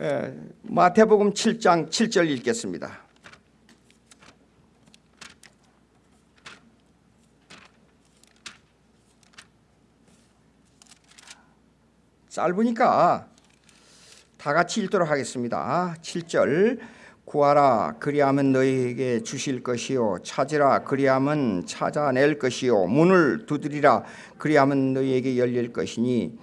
에, 마태복음 7장 7절 읽겠습니다. 짧으니까 다 같이 읽도록 하겠습니다. 7절 구하라 그리하면 너희에게 주실 것이요 찾으라 그리하면 찾아낼 것이요 문을 두드리라 그리하면 너희에게 열릴 것이니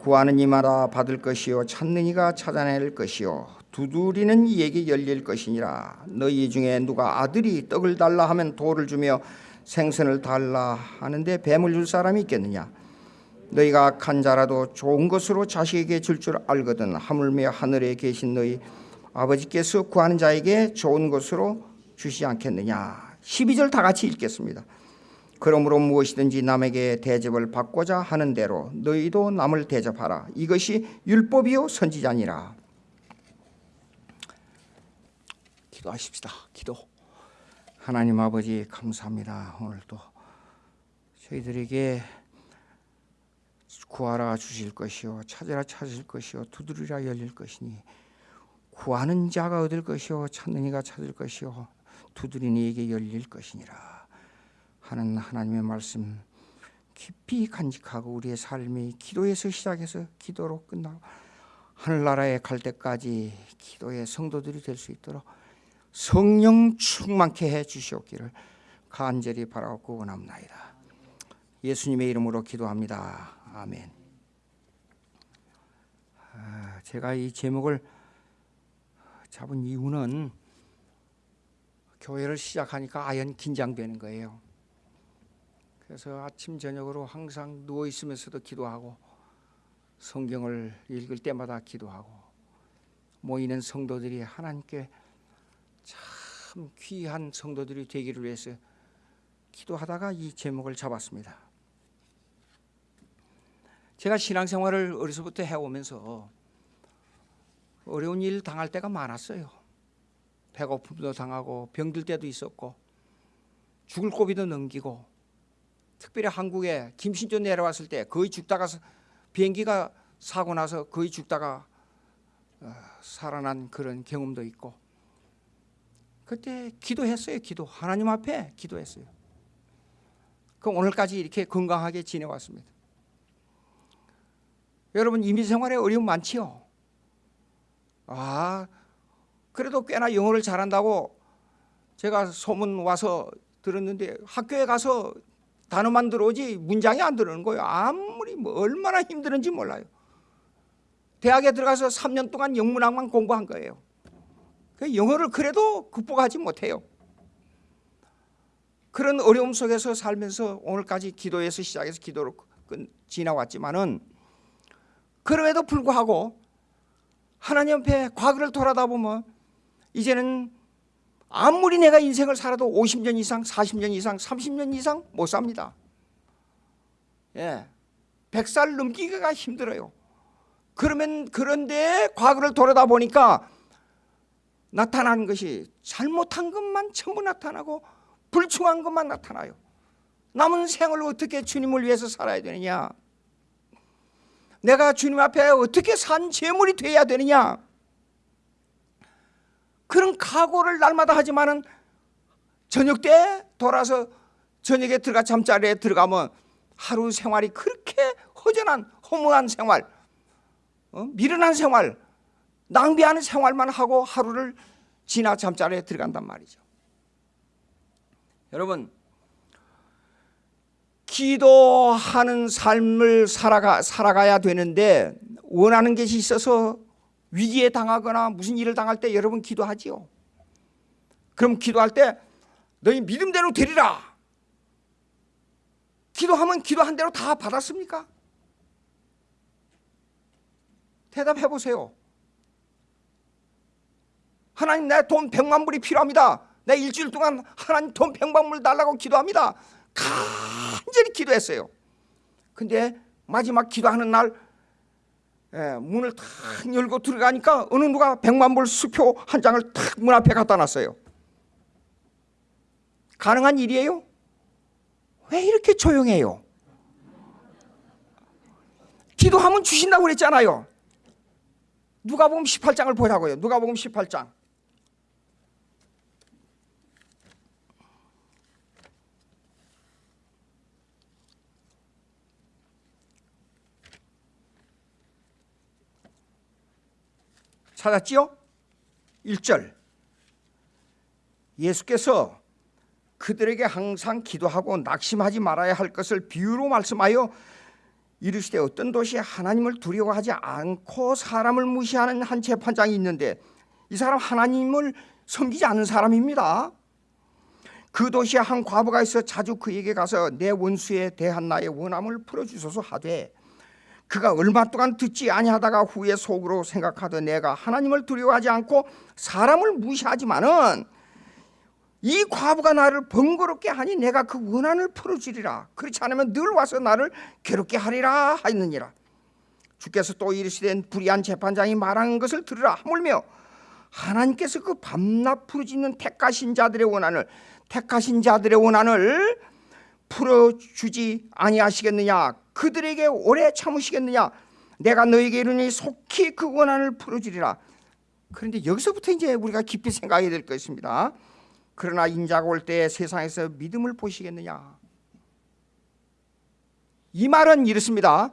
구하는 이마다 받을 것이요 찾는 이가 찾아낼 것이요 두드리는 이에게 열릴 것이니라. 너희 중에 누가 아들이 떡을 달라 하면 돌을 주며 생선을 달라 하는데 뱀을 줄 사람이 있겠느냐? 너희가 악한 자라도 좋은 것으로 자식에게 줄 줄 알거든 하물며 하늘에 계신 너희 아버지께서 구하는 자에게 좋은 것으로 주시지 않겠느냐? 12절 다 같이 읽겠습니다 그러므로 무엇이든지 남에게 대접을 받고자 하는 대로 너희도 남을 대접하라. 이것이 율법이요 선지자니라. 기도하십시다. 기도. 하나님 아버지 감사합니다. 오늘도 저희들에게 구하라 주실 것이요 찾으라 찾으실 것이요 두드리라 열릴 것이니 구하는 자가 얻을 것이요 찾는 이가 찾을 것이요 두드리는 이에게 열릴 것이니라 하는 하나님의 말씀 깊이 간직하고 우리의 삶이 기도에서 시작해서 기도로 끝나고 하늘나라에 갈 때까지 기도의 성도들이 될 수 있도록 성령 충만케 해 주시옵기를 간절히 바라고 원합나이다. 예수님의 이름으로 기도합니다. 아멘. 아, 제가 이 제목을 잡은 이유는 교회를 시작하니까 아연 긴장되는 거예요. 그래서 아침 저녁으로 항상 누워 있으면서도 기도하고 성경을 읽을 때마다 기도하고 모이는 성도들이 하나님께 참 귀한 성도들이 되기를 위해서 기도하다가 이 제목을 잡았습니다. 제가 신앙생활을 어려서부터 해오면서 어려운 일 당할 때가 많았어요. 배고픔도 당하고 병들 때도 있었고 죽을 고비도 넘기고 특별히 한국에 김신조 내려왔을 때 거의 죽다가 비행기가 사고 나서 거의 죽다가 어, 살아난 그런 경험도 있고 그때 기도했어요. 기도 하나님 앞에 기도했어요. 그 오늘까지 이렇게 건강하게 지내왔습니다. 여러분 이민 생활에 어려움 많지요. 아 그래도 꽤나 영어를 잘한다고 제가 소문 와서 들었는데 학교에 가서 단어만 들어오지 문장이 안 들어오는 거예요. 아무리 뭐 얼마나 힘드는지 몰라요. 대학에 들어가서 3년 동안 영문학만 공부한 거예요. 그 영어를 그래도 극복하지 못해요. 그런 어려움 속에서 살면서 오늘까지 기도에서 시작해서 기도로 지나왔지만 은 그럼에도 불구하고 하나님 앞에 과거를 돌아다 보면 이제는 아무리 내가 인생을 살아도 50년 이상, 40년 이상, 30년 이상 못 삽니다. 예. 100살 넘기기가 힘들어요. 그러면 그런데 과거를 돌아다 보니까 나타나는 것이 잘못한 것만 전부 나타나고 불충한 것만 나타나요. 남은 생을 어떻게 주님을 위해서 살아야 되느냐? 내가 주님 앞에 어떻게 산 재물이 돼야 되느냐 그런 각오를 날마다 하지만은 저녁 때 돌아서 저녁에 들어가 잠자리에 들어가면 하루 생활이 그렇게 허전한 허무한 생활 어? 미련한 생활 낭비하는 생활만 하고 하루를 지나 잠자리에 들어간단 말이죠 여러분 기도하는 삶을 살아가, 살아가야 되는데 원하는 것이 있어서 위기에 당하거나 무슨 일을 당할 때 여러분 기도하지요. 그럼 기도할 때 너희 믿음대로 되리라. 기도하면 기도한 대로 다 받았습니까? 대답해 보세요. 하나님 내돈 백만 불이 필요합니다. 내 일주일 동안 하나님 돈 백만 불 달라고 기도합니다. 간절히 기도했어요. 근데 마지막 기도하는 날 예, 문을 탁 열고 들어가니까 어느 누가 백만 불 수표 한 장을 탁 문 앞에 갖다 놨어요. 가능한 일이에요? 왜 이렇게 조용해요? 기도하면 주신다고 그랬잖아요. 누가복음 18장을 보라고요. 누가복음 18장. 찾았지요? 1절. 예수께서 그들에게 항상 기도하고 낙심하지 말아야 할 것을 비유로 말씀하여 이르시되 어떤 도시에 하나님을 두려워하지 않고 사람을 무시하는 한 재판장이 있는데 이 사람 하나님을 섬기지 않는 사람입니다. 그 도시에 한 과부가 있어 자주 그에게 가서 내 원수에 대한 나의 원함을 풀어주소서 하되 그가 얼마 동안 듣지 아니하다가 후에 속으로 생각하되 내가 하나님을 두려워하지 않고 사람을 무시하지만은 이 과부가 나를 번거롭게 하니 내가 그 원한을 풀어주리라. 그렇지 않으면 늘 와서 나를 괴롭게 하리라 하였느니라. 주께서 또 이르시되 불의한 재판장이 말하는 것을 들으라 하물며 하나님께서 그 밤낮 부르짖는 택하신 자들의 원한을 택하신 자들의 원한을 풀어주지 아니하시겠느냐? 그들에게 오래 참으시겠느냐? 내가 너에게 이르니 속히 그 원한을 풀어주리라. 그런데 여기서부터 이제 우리가 깊이 생각해야 될 것입니다. 그러나 인자가 올 때 세상에서 믿음을 보시겠느냐? 이 말은 이렇습니다.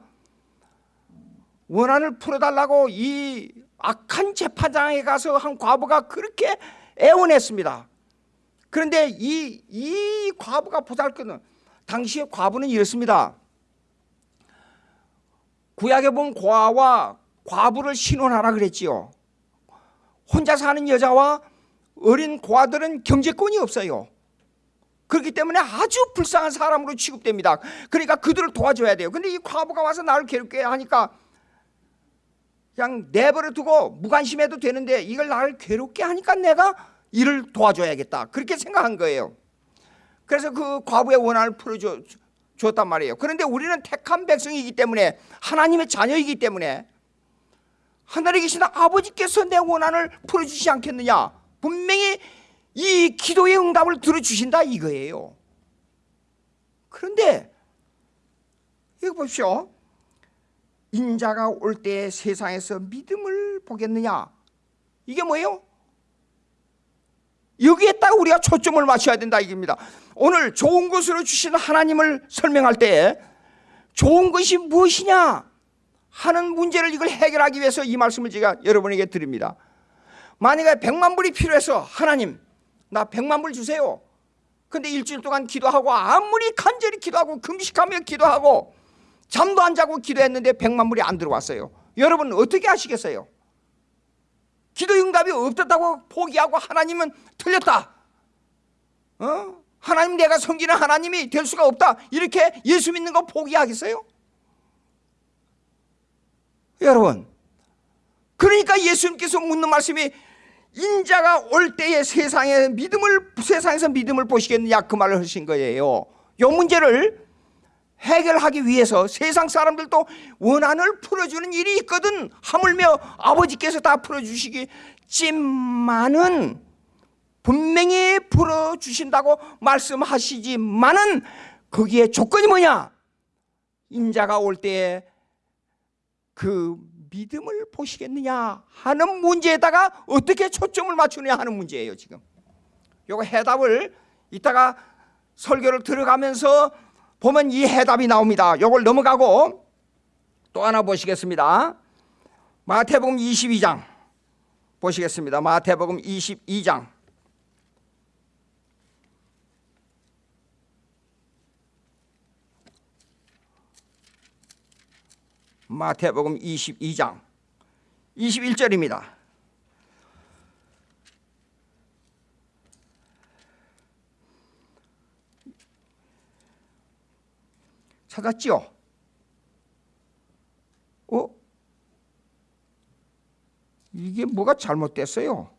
원한을 풀어달라고 이 악한 재판장에 가서 한 과부가 그렇게 애원했습니다. 그런데 이, 이 과부가 보잘것은 당시의 과부는 이렇습니다. 구약에 보면 고아와 과부를 신혼하라 그랬지요. 혼자 사는 여자와 어린 고아들은 경제권이 없어요. 그렇기 때문에 아주 불쌍한 사람으로 취급됩니다. 그러니까 그들을 도와줘야 돼요. 근데 이 과부가 와서 나를 괴롭게 하니까 그냥 내버려 두고 무관심해도 되는데 이걸 나를 괴롭게 하니까 내가 이를 도와줘야겠다. 그렇게 생각한 거예요 그래서 그 과부의 원한을 풀어줬단 말이에요. 그런데 우리는 택한 백성이기 때문에 하나님의 자녀이기 때문에 하늘에 계신 아버지께서 내 원한을 풀어주시지 않겠느냐? 분명히 이 기도의 응답을 들어주신다 이거예요. 그런데 이거 보십시오. 인자가 올 때 세상에서 믿음을 보겠느냐? 이게 뭐예요? 여기에 딱 우리가 초점을 맞춰야 된다 이겁니다. 오늘 좋은 것으로 주신 하나님을 설명할 때 좋은 것이 무엇이냐 하는 문제를 이걸 해결하기 위해서 이 말씀을 제가 여러분에게 드립니다. 만약에 백만 불이 필요해서 하나님 나 백만 불 주세요. 근데 일주일 동안 기도하고 아무리 간절히 기도하고 금식하며 기도하고 잠도 안 자고 기도했는데 백만 불이 안 들어왔어요. 여러분 어떻게 하시겠어요? 기도 응답이 없었다고 포기하고 하나님은 틀렸다 어? 하나님 내가 섬기는 하나님이 될 수가 없다 이렇게 예수 믿는 거 포기하겠어요? 여러분 그러니까 예수님께서 묻는 말씀이 인자가 올 때에 세상에 믿음을 세상에서 믿음을 보시겠느냐 그 말을 하신 거예요. 이 문제를 해결하기 위해서 세상 사람들도 원한을 풀어주는 일이 있거든. 하물며 아버지께서 다 풀어주시겠지만은 분명히 풀어주신다고 말씀하시지만은 거기에 조건이 뭐냐? 인자가 올 때에 그 믿음을 보시겠느냐 하는 문제에다가 어떻게 초점을 맞추느냐 하는 문제예요 지금. 요거 해답을 이따가 설교를 들어가면서 보면 이 해답이 나옵니다. 요걸 넘어가고 또 하나 보시겠습니다. 마태복음 22장 보시겠습니다. 마태복음 22장. 마태복음 22장 21절입니다. 찾았지요? 어? 이게 뭐가 잘못됐어요?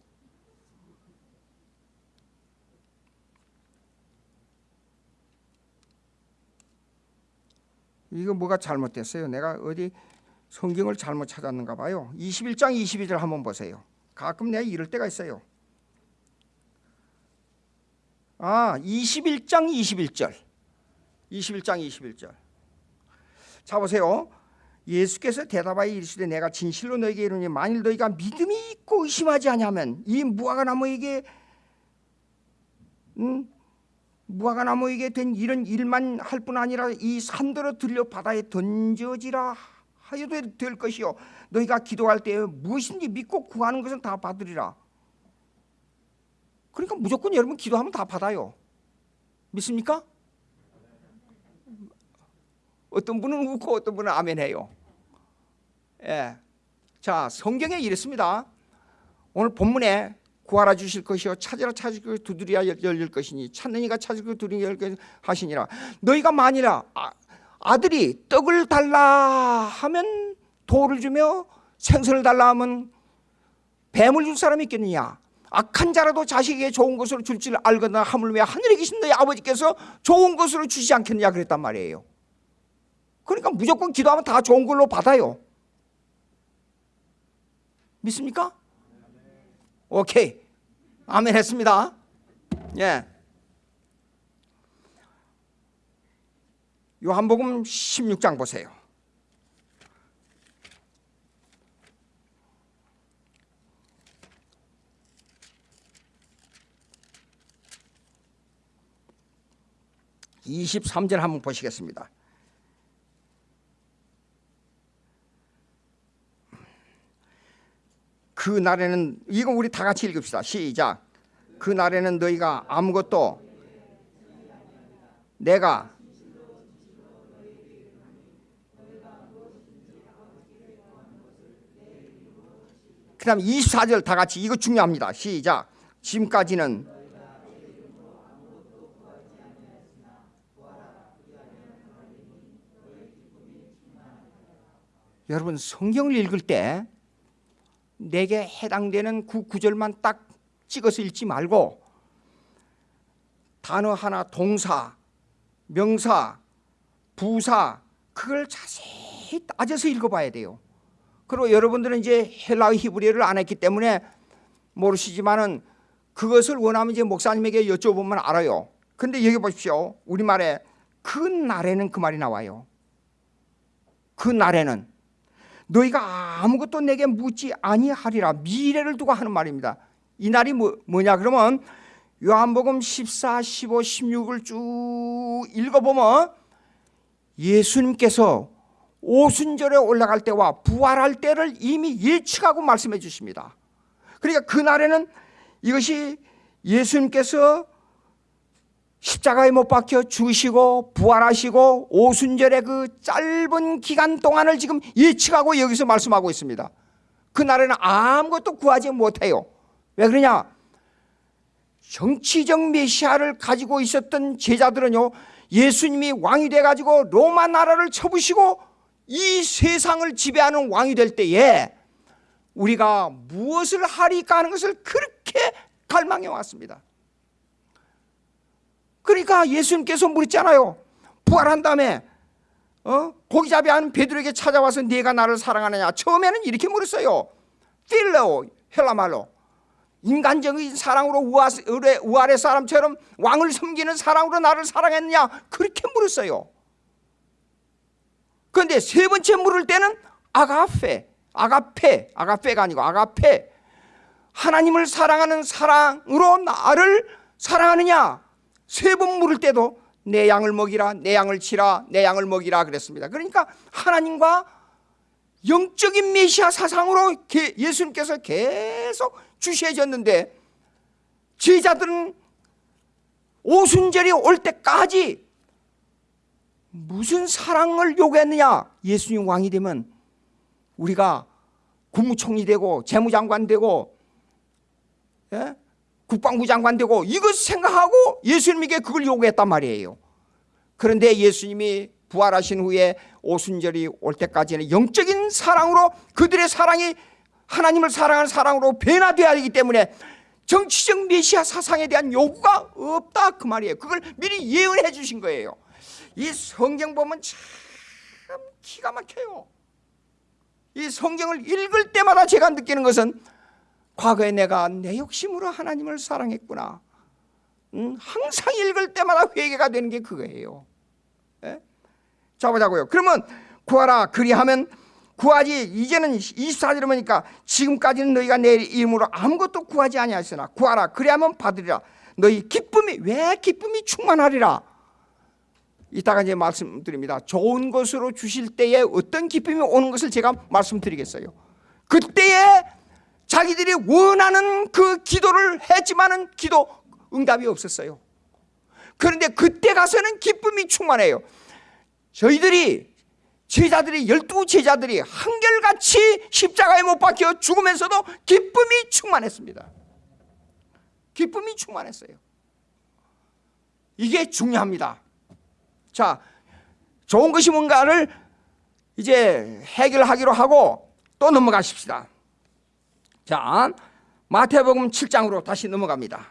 이거 뭐가 잘못됐어요? 내가 어디 성경을 잘못 찾았는가 봐요. 21장 22절 한번 보세요. 가끔 내가 이럴 때가 있어요. 아, 21장 21절. 21장 21절. 자 보세요. 예수께서 대답하여 이르시되 내가 진실로 너에게 이르니 만일 너희가 믿음이 있고 의심하지 아니하면 이 무화과 나무에게 음, 무화과 나무에게 된 이런 일만 할 뿐 아니라 이 산더러 들려 바다에 던져지라 하여도 될 것이요 너희가 기도할 때 무엇인지 믿고 구하는 것은 다 받으리라 그러니까 무조건 여러분 기도하면 다 받아요 믿습니까? 어떤 분은 웃고 어떤 분은 아멘해요. 예. 자 성경에 이랬습니다. 오늘 본문에 구하라 주실 것이요 찾으라 찾을 것 두드려야 열릴 것이니 찾는 이가 찾을 것 두드려 열릴 것 하시니라. 너희가 만이라 아, 아들이 떡을 달라 하면 돌을 주며 생선을 달라 하면 뱀을 줄 사람이 있겠느냐? 악한 자라도 자식에게 좋은 것으로 줄 줄 알거나 하물며 하늘에 계신 너희 아버지께서 좋은 것으로 주시지 않겠느냐 그랬단 말이에요 그러니까 무조건 기도하면 다 좋은 걸로 받아요. 믿습니까? 오케이. 아멘 했습니다. 예. 요한복음 16장 보세요. (23절) 한번 보시겠습니다 그 날에는 이거 우리 다 같이 읽읍시다. 시작. 그 날에는 너희가 아무것도 내가 그 다음 24절 다 같이 이거 중요합니다. 시작. 지금까지는 여러분 성경을 읽을 때 내게 해당되는 그 구절만 딱 찍어서 읽지 말고 단어 하나 동사, 명사, 부사 그걸 자세히 따져서 읽어봐야 돼요. 그리고 여러분들은 이제 헬라어 히브리어를 안 했기 때문에 모르시지만은 그것을 원하면 이제 목사님에게 여쭤보면 알아요. 근데 여기 보십시오. 우리말에 그 날에는 그 말이 나와요. 그 날에는 너희가 아무것도 내게 묻지 아니하리라. 미래를 두고 하는 말입니다. 이 날이 뭐, 뭐냐 그러면 요한복음 14, 15, 16을 쭉 읽어보면 예수님께서 오순절에 올라갈 때와 부활할 때를 이미 예측하고 말씀해 주십니다. 그러니까 그날에는 이것이 예수님께서 십자가에 못 박혀 죽으시고 부활하시고 오순절의 그 짧은 기간 동안을 지금 예측하고 여기서 말씀하고 있습니다. 그날에는 아무것도 구하지 못해요. 왜 그러냐? 정치적 메시아를 가지고 있었던 제자들은요, 예수님이 왕이 돼가지고 로마 나라를 쳐부시고 이 세상을 지배하는 왕이 될 때에 우리가 무엇을 하리까 하는 것을 그렇게 갈망해 왔습니다. 그러니까 예수님께서 물었잖아요. 부활한 다음에 어? 고기잡이 하는 베드로에게 찾아와서 네가 나를 사랑하느냐. 처음에는 이렇게 물었어요. 필레오 헬라말로. 인간적인 사랑으로 우아의 사람처럼 왕을 섬기는 사랑으로 나를 사랑했느냐. 그렇게 물었어요. 그런데 세 번째 물을 때는 아가페 아가페 아가페가 아니고 아가페. 하나님을 사랑하는 사랑으로 나를 사랑하느냐 세 번 물을 때도 내 양을 먹이라 내 양을 치라 내 양을 먹이라 그랬습니다 그러니까 하나님과 영적인 메시아 사상으로 예수님께서 계속 주셔졌는데 제자들은 오순절이 올 때까지 무슨 사랑을 요구했느냐 예수님 왕이 되면 우리가 국무총리 되고 재무장관 되고 예? 국방부 장관 되고 이것 생각하고 예수님에게 그걸 요구했단 말이에요. 그런데 예수님이 부활하신 후에 오순절이 올 때까지는 영적인 사랑으로 그들의 사랑이 하나님을 사랑하는 사랑으로 변화되어야 하기 때문에 정치적 메시아 사상에 대한 요구가 없다 그 말이에요. 그걸 미리 예언해 주신 거예요. 이 성경 보면 참 기가 막혀요. 이 성경을 읽을 때마다 제가 느끼는 것은 과거에 내가 내 욕심으로 하나님을 사랑했구나. 음, 항상 읽을 때마다 회개가 되는 게 그거예요. 예? 자 보자고요. 그러면 구하라 그리하면 구하지 이제는 24절에 보니까 지금까지는 너희가 내 이름으로 아무것도 구하지 아니하였으나 구하라 그리하면 받으리라 너희 기쁨이 왜 기쁨이 충만하리라 이따가 이제 말씀드립니다 좋은 것으로 주실 때에 어떤 기쁨이 오는 것을 제가 말씀드리겠어요 그때에 자기들이 원하는 그 기도를 했지만은 기도 응답이 없었어요 그런데 그때 가서는 기쁨이 충만해요 저희들이 제자들이 열두 제자들이 한결같이 십자가에 못 박혀 죽으면서도 기쁨이 충만했습니다. 기쁨이 충만했어요. 이게 중요합니다. 자, 좋은 것이 뭔가를 이제 해결하기로 하고 또 넘어가십시다. 자, 마태복음 7장으로 다시 넘어갑니다.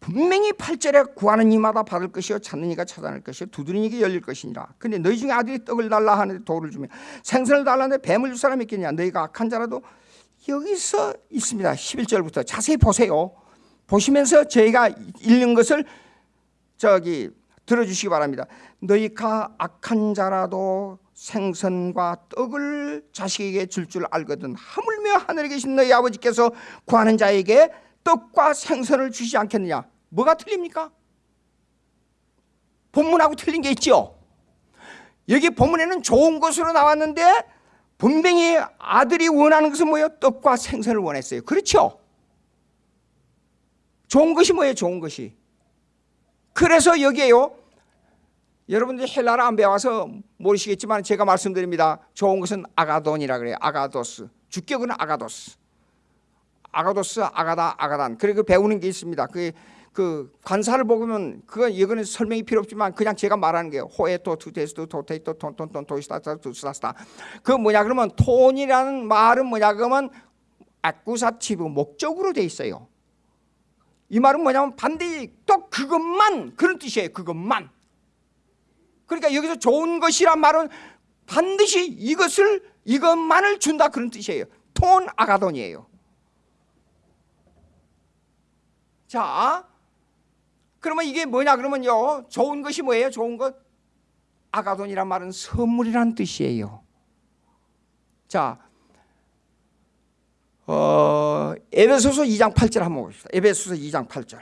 분명히 8절에 구하는 이마다 받을 것이요 찾는 이가 찾아낼 것이요 두드리는 이게 열릴 것이니라. 근데 너희 중에 아들이 떡을 달라 하는데 돌을 주면 생선을 달라는데 뱀을 줄 사람이 있겠냐? 너희가 악한 자라도 여기서 있습니다. 11절부터 자세히 보세요. 보시면서 저희가 읽는 것을 저기 들어주시기 바랍니다 너희가 악한 자라도 생선과 떡을 자식에게 줄 줄 알거든 하물며 하늘에 계신 너희 아버지께서 구하는 자에게 떡과 생선을 주시지 않겠느냐 뭐가 틀립니까? 본문하고 틀린 게 있죠 여기 본문에는 좋은 것으로 나왔는데 분명히 아들이 원하는 것은 뭐예요? 떡과 생선을 원했어요 그렇죠? 좋은 것이 뭐예요? 좋은 것이 그래서 여기에요. 여러분들 헬라를 안 배워서 모르시겠지만 제가 말씀드립니다. 좋은 것은 아가돈이라 그래요. 아가도스. 주격은 아가도스. 아가도스 아가다 아가단. 그리고 배우는 게 있습니다. 그, 그 관사를 보면 그거 이거는 설명이 필요 없지만 그냥 제가 말하는 게요. 호에토 투테스토 토테이토 톤톤톤 토이스타타 투스라스타 그 뭐냐 그러면 톤이라는 말은 뭐냐 그러면 아쿠사티브 목적으로 돼 있어요 이 말은 뭐냐면 반드시 또 그것만 그런 뜻이에요 그것만 그러니까 여기서 좋은 것이란 말은 반드시 이것을 이것만을 준다 그런 뜻이에요 톤 아가돈이에요 자, 그러면 이게 뭐냐 그러면요. 좋은 것이 뭐예요? 좋은 것? 아가돈이란 말은 선물이란 뜻이에요. 자, 어, 에베소서 2장 8절 한번 봅시다. 에베소서 2장 8절.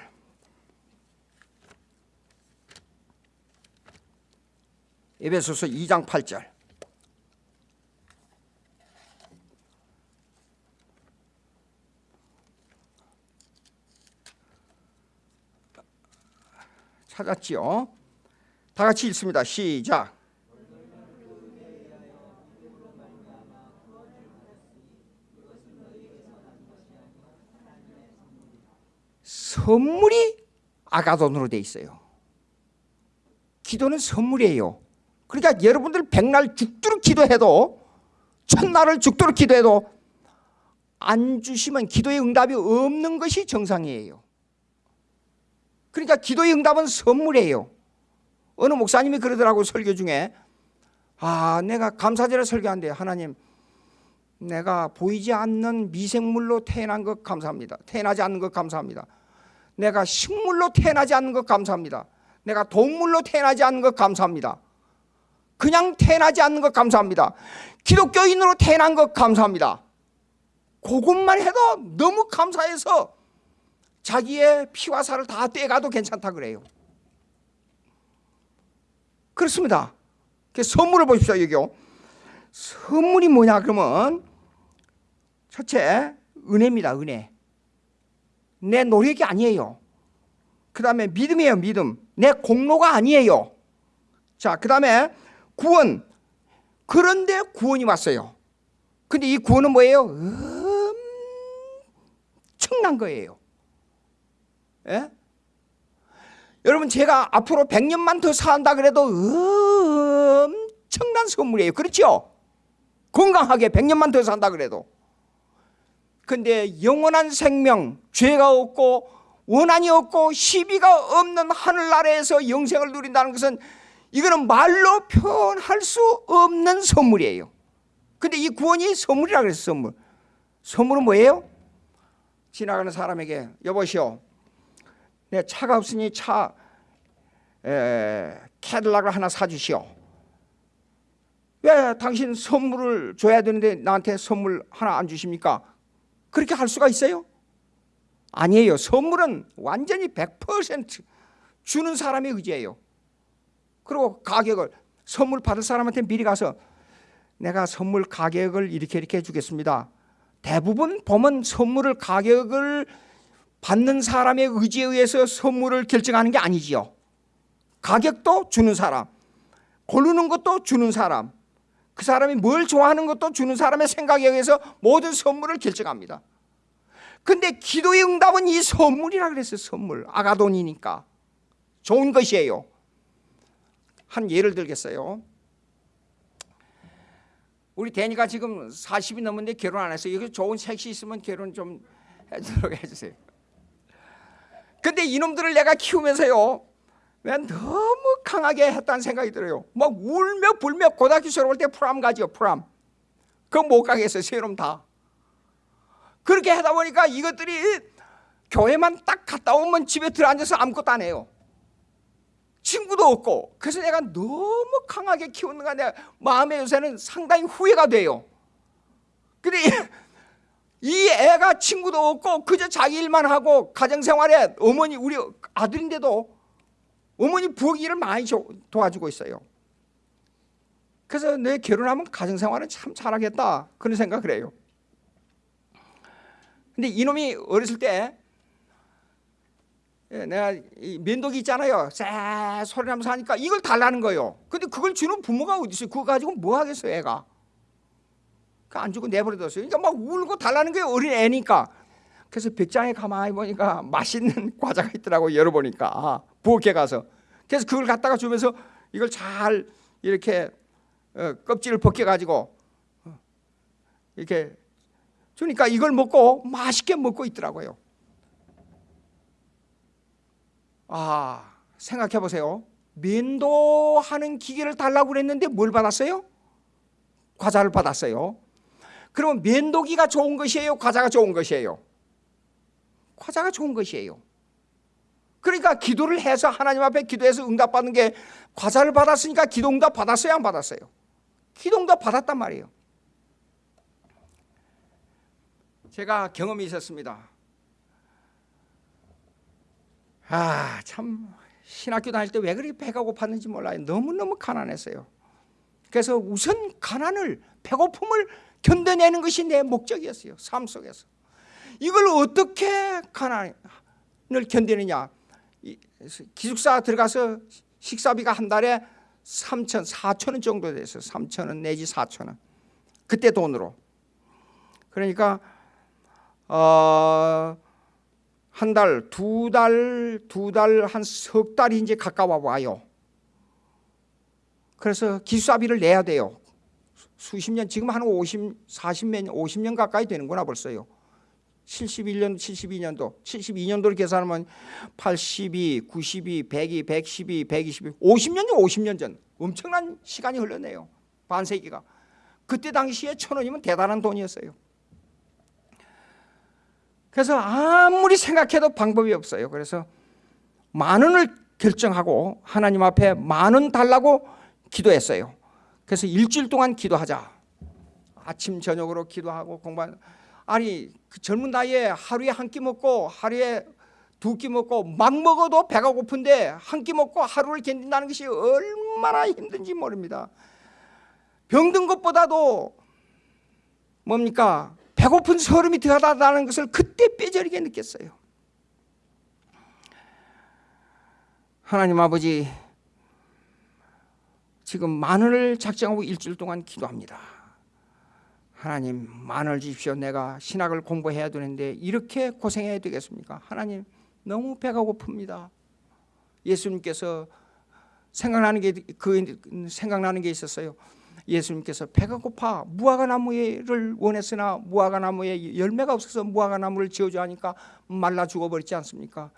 에베소서 2장 8절. 찾았지요? 다 같이 읽습니다. 시작. 선물이 아가돈으로 돼 있어요. 기도는 선물이에요. 그러니까 여러분들 백날 죽도록 기도해도 천날을 죽도록 기도해도 안 주시면 기도의 응답이 없는 것이 정상이에요. 그러니까 기도의 응답은 선물이에요. 어느 목사님이 그러더라고 설교 중에 아 내가 감사절에 설교한대 하나님 내가 보이지 않는 미생물로 태어난 것 감사합니다. 태어나지 않는 것 감사합니다. 내가 식물로 태어나지 않는 것 감사합니다. 내가 동물로 태어나지 않는 것 감사합니다. 그냥 태어나지 않는 것 감사합니다. 기독교인으로 태어난 것 감사합니다. 그것만 해도 너무 감사해서 자기의 피와 살을 다 떼가도 괜찮다 그래요. 그렇습니다. 선물을 보십시오 여기요. 선물이 뭐냐 그러면 첫째 은혜입니다 은혜. 내 노력이 아니에요. 그 다음에 믿음이에요 믿음. 내 공로가 아니에요. 자, 그 다음에 구원. 그런데 구원이 왔어요. 근데 이 구원은 뭐예요? 엄청난 거예요. 예? 여러분 제가 앞으로 100년만 더 산다 그래도 엄청난 선물이에요. 그렇죠? 건강하게 100년만 더 산다 그래도. 근데 영원한 생명, 죄가 없고 원한이 없고 시비가 없는 하늘나라에서 영생을 누린다는 것은 이거는 말로 표현할 수 없는 선물이에요. 근데 이 구원이 선물이라 그랬어 선물. 선물은 뭐예요? 지나가는 사람에게 여보시오 내 차가 없으니 차 에, 캐딜락을 하나 사주시오. 왜 당신 선물을 줘야 되는데 나한테 선물 하나 안 주십니까? 그렇게 할 수가 있어요? 아니에요. 선물은 완전히 100% 주는 사람의 의지예요. 그리고 가격을 선물 받을 사람한테 미리 가서 내가 선물 가격을 이렇게 이렇게 해주겠습니다. 대부분 보면 선물을 가격을 받는 사람의 의지에 의해서 선물을 결정하는 게 아니지요. 가격도 주는 사람, 고르는 것도 주는 사람, 그 사람이 뭘 좋아하는 것도 주는 사람의 생각에 의해서 모든 선물을 결정합니다. 근데 기도의 응답은 이 선물이라 그랬어요. 선물. 아가돈이니까. 좋은 것이에요. 한 예를 들겠어요. 우리 대니가 지금 40이 넘었는데 결혼 안 했어요. 여기 좋은 색시 있으면 결혼 좀 해주도록 해주세요. 근데 이놈들을 내가 키우면서요. 왜 너무 강하게 했다는 생각이 들어요. 막 울며 불며 고등학교 졸업할 때 프람 가지요. 프람. 그거 못 가겠어요. 세놈 다. 그렇게 하다 보니까 이것들이 교회만 딱 갔다 오면 집에 들어앉아서 아무것도 안 해요. 친구도 없고 그래서 내가 너무 강하게 키우는가 내 마음에 요새는 상당히 후회가 돼요. 근데 이 애가 친구도 없고 그저 자기 일만 하고 가정생활에 어머니 우리 아들인데도 어머니 부엌 일을 많이 도와주고 있어요. 그래서 내 결혼하면 가정생활은 참 잘하겠다 그런 생각을 해요. 근데 이놈이 어렸을 때 예, 내가 면도기 있잖아요. 쎄 소리 나면서 하니까 이걸 달라는 거예요. 근데 그걸 주는 부모가 어디 있어요? 그거 가지고 뭐 하겠어요, 애가? 안 주고 내버려뒀어요. 그러니까 막 울고 달라는 거예요, 어린 애니까. 그래서 벽장에 가만히 보니까 맛있는 과자가 있더라고 열어보니까 아, 부엌에 가서 그래서 그걸 갖다가 주면서 이걸 잘 이렇게 어, 껍질을 벗겨가지고 어, 이렇게 주니까 이걸 먹고 맛있게 먹고 있더라고요. 아, 생각해 보세요. 면도하는 기계를 달라고 그랬는데 뭘 받았어요? 과자를 받았어요. 그러면 면도기가 좋은 것이에요? 과자가 좋은 것이에요? 과자가 좋은 것이에요. 그러니까 기도를 해서 하나님 앞에 기도해서 응답받는 게 과자를 받았으니까 기도 응답 받았어요? 안 받았어요? 기도 응답 받았단 말이에요. 제가 경험이 있었습니다. 아, 참 신학교 다닐 때 왜 그렇게 배가 고팠는지 몰라요. 너무너무 가난했어요. 그래서 우선 가난을 배고픔을 견뎌내는 것이 내 목적이었어요. 삶 속에서. 이걸 어떻게 가난을 견디느냐? 기숙사 들어가서 식사비가 한 달에 3천, 4천 원 정도 됐어요. 3천 원 내지 4천 원. 그때 돈으로. 그러니까 어, 한 달, 두 달, 두 달, 한 석 달이 이제 가까워 와요. 그래서 기숙사비를 내야 돼요. 수십 년, 지금 한 50, 40년, 50년 가까이 되는구나 벌써요. 71년, 72년도, 72년도를 계산하면 82, 92, 102, 112, 122, 50년 전, 50년 전 엄청난 시간이 흘렀네요. 반세기가. 그때 당시에 천 원이면 대단한 돈이었어요. 그래서 아무리 생각해도 방법이 없어요. 그래서 만 원을 결정하고 하나님 앞에 만 원 달라고 기도했어요. 그래서 일주일 동안 기도하자. 아침 저녁으로 기도하고 공부 아니 그 젊은 나이에 하루에 한 끼 먹고 하루에 두 끼 먹고 막 먹어도 배가 고픈데 한 끼 먹고 하루를 견딘다는 것이 얼마나 힘든지 모릅니다. 병든 것보다도 뭡니까 배고픈 소름이 들어가다는 것을 그때 뼈저리게 느꼈어요. 하나님 아버지 지금 만원을 작정하고 일주일 동안 기도합니다. 하나님 만원 주십시오. 내가 신학을 공부해야 되는데 이렇게 고생해야 되겠습니까? 하나님 너무 배가 고픕니다. 예수님께서 생각나는 게 그 생각나는 게 있었어요. 예수님께서 배가 고파 무화과 나무를 원했으나 무화과 나무에 열매가 없어서 무화과 나무를 저주하니까 말라 죽어버리지 않습니까?